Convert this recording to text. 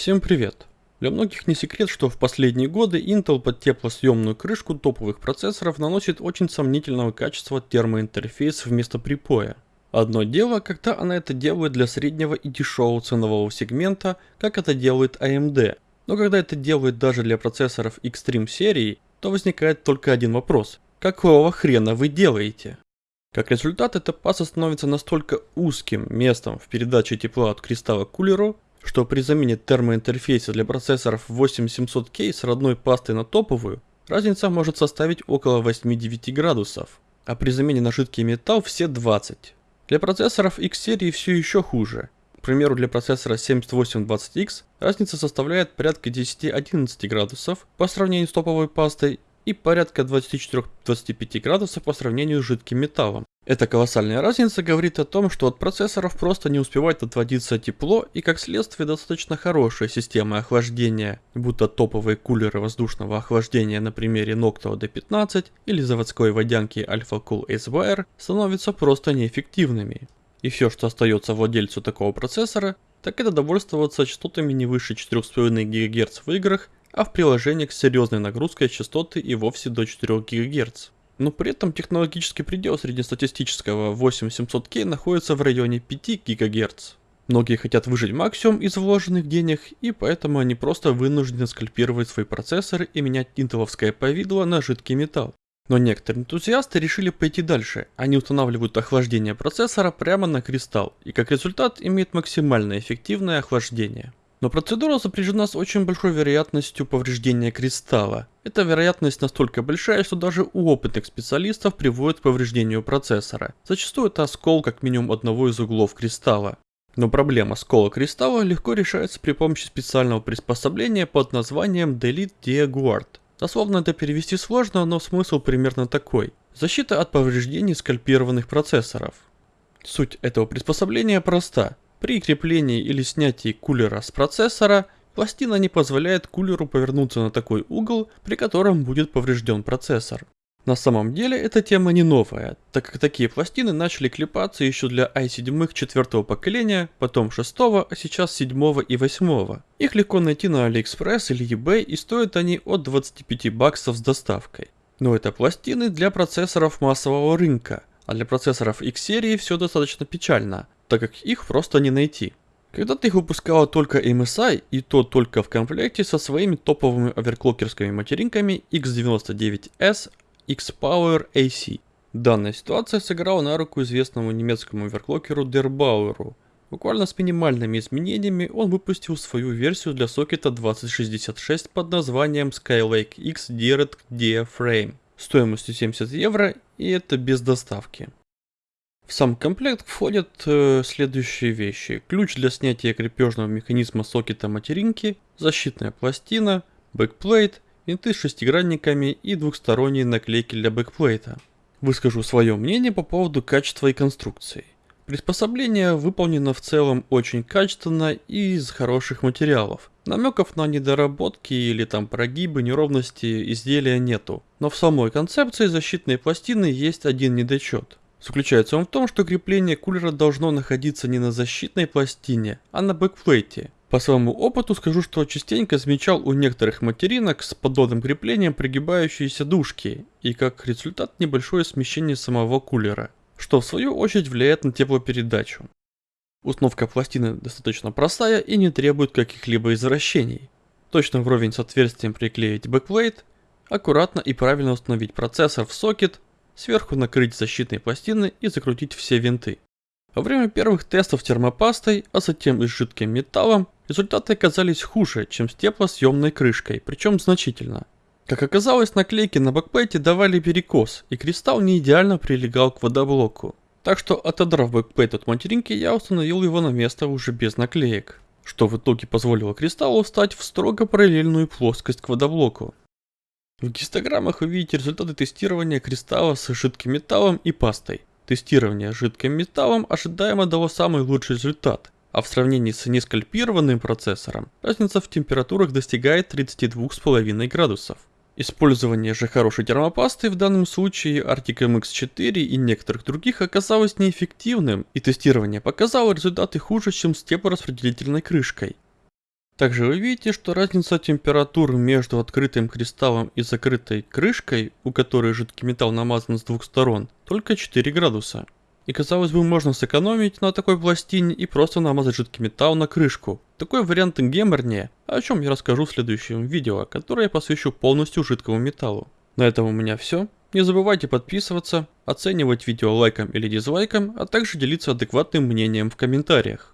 Всем привет! Для многих не секрет, что в последние годы Intel под теплосъемную крышку топовых процессоров наносит очень сомнительного качества термоинтерфейс вместо припоя. Одно дело, когда она это делает для среднего и дешевого ценового сегмента, как это делает AMD, но когда это делает даже для процессоров Extreme серии, то возникает только один вопрос. Какого хрена вы делаете? Как результат, эта паса становится настолько узким местом в передаче тепла от кристалла к кулеру, что при замене термоинтерфейса для процессоров 8700K с родной пастой на топовую, разница может составить около 8-9 градусов, а при замене на жидкий металл все 20. Для процессоров X-серии все еще хуже. К примеру, для процессора 7820X разница составляет порядка 10-11 градусов по сравнению с топовой пастой и порядка 24-25 градусов по сравнению с жидким металлом. Эта колоссальная разница говорит о том, что от процессоров просто не успевает отводиться тепло и как следствие достаточно хорошая система охлаждения, будто топовые кулеры воздушного охлаждения на примере Noctua D15 или заводской водянки Alpha Cool Acewire становятся просто неэффективными. И все, что остается владельцу такого процессора, так это довольствоваться частотами не выше 4,5 ГГц в играх, а в приложениях с серьезной нагрузкой частоты и вовсе до 4 ГГц но при этом технологический предел среднестатистического 8700K находится в районе 5 ГГц. Многие хотят выжить максимум из вложенных денег, и поэтому они просто вынуждены скальпировать свои процессоры и менять интеловское повидло на жидкий металл. Но некоторые энтузиасты решили пойти дальше. Они устанавливают охлаждение процессора прямо на кристалл, и как результат имеют максимально эффективное охлаждение. Но процедура сопряжена с очень большой вероятностью повреждения кристалла. Эта вероятность настолько большая, что даже у опытных специалистов приводит к повреждению процессора. Зачастую это оскол как минимум одного из углов кристалла. Но проблема скола кристалла легко решается при помощи специального приспособления под названием Delete Diaguard. Дословно это перевести сложно, но смысл примерно такой. Защита от повреждений скальпированных процессоров. Суть этого приспособления проста. При креплении или снятии кулера с процессора, пластина не позволяет кулеру повернуться на такой угол, при котором будет поврежден процессор. На самом деле эта тема не новая, так как такие пластины начали клепаться еще для i7 четвертого поколения, потом шестого, а сейчас седьмого и восьмого. Их легко найти на AliExpress или eBay и стоят они от 25 баксов с доставкой. Но это пластины для процессоров массового рынка, а для процессоров X-серии все достаточно печально так как их просто не найти. Когда-то их выпускала только MSI, и то только в комплекте со своими топовыми оверклокерскими материнками X99S, X-Power AC. Данная ситуация сыграла на руку известному немецкому оверклокеру Derbauerу. Буквально с минимальными изменениями он выпустил свою версию для сокета 2066 под названием Skylake X Direct Diaphragm стоимостью 70 евро и это без доставки. В сам комплект входят э, следующие вещи. Ключ для снятия крепежного механизма сокета материнки, защитная пластина, backplate, винты с шестигранниками и двухсторонние наклейки для backplate -а. Выскажу свое мнение по поводу качества и конструкции. Приспособление выполнено в целом очень качественно и из хороших материалов. Намеков на недоработки или там прогибы, неровности изделия нету. Но в самой концепции защитной пластины есть один недочет. Заключается он в том, что крепление кулера должно находиться не на защитной пластине, а на backplate -е. По своему опыту скажу, что частенько замечал у некоторых материнок с подобным креплением прогибающиеся дужки, и как результат небольшое смещение самого кулера, что в свою очередь влияет на теплопередачу. Установка пластины достаточно простая и не требует каких-либо извращений. Точно вровень с отверстием приклеить backplate, аккуратно и правильно установить процессор в сокет, сверху накрыть защитной пластиной и закрутить все винты. Во время первых тестов термопастой, а затем и с жидким металлом, результаты оказались хуже, чем с теплосъемной крышкой, причем значительно. Как оказалось, наклейки на backplate е давали перекос, и кристалл не идеально прилегал к водоблоку. Так что, отодрав backplate от материнки, я установил его на место уже без наклеек, что в итоге позволило кристаллу встать в строго параллельную плоскость к водоблоку. В гистограммах вы видите результаты тестирования кристалла с жидким металлом и пастой. Тестирование жидким металлом ожидаемо дало самый лучший результат, а в сравнении с нескальпированным процессором разница в температурах достигает 32,5 градусов. Использование же хорошей термопасты в данном случае Arctic MX4 и некоторых других оказалось неэффективным, и тестирование показало результаты хуже, чем с теплораспределительной крышкой. Также вы видите, что разница температур между открытым кристаллом и закрытой крышкой, у которой жидкий металл намазан с двух сторон, только 4 градуса. И казалось бы, можно сэкономить на такой пластине и просто намазать жидкий металл на крышку. Такой вариант геморнее, о чем я расскажу в следующем видео, которое я посвящу полностью жидкому металлу. На этом у меня все. Не забывайте подписываться, оценивать видео лайком или дизлайком, а также делиться адекватным мнением в комментариях.